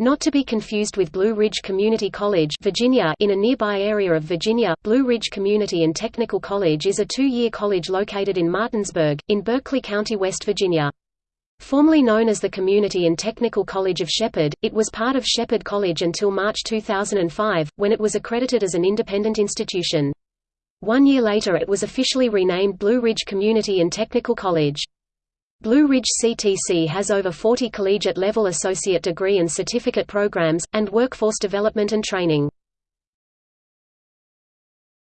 Not to be confused with Blue Ridge Community College Virginia in a nearby area of Virginia, Blue Ridge Community and Technical College is a two-year college located in Martinsburg, in Berkeley County, West Virginia. Formerly known as the Community and Technical College of Shepherd, it was part of Shepherd College until March 2005, when it was accredited as an independent institution. One year later it was officially renamed Blue Ridge Community and Technical College. Blue Ridge CTC has over 40 collegiate-level associate degree and certificate programs, and workforce development and training.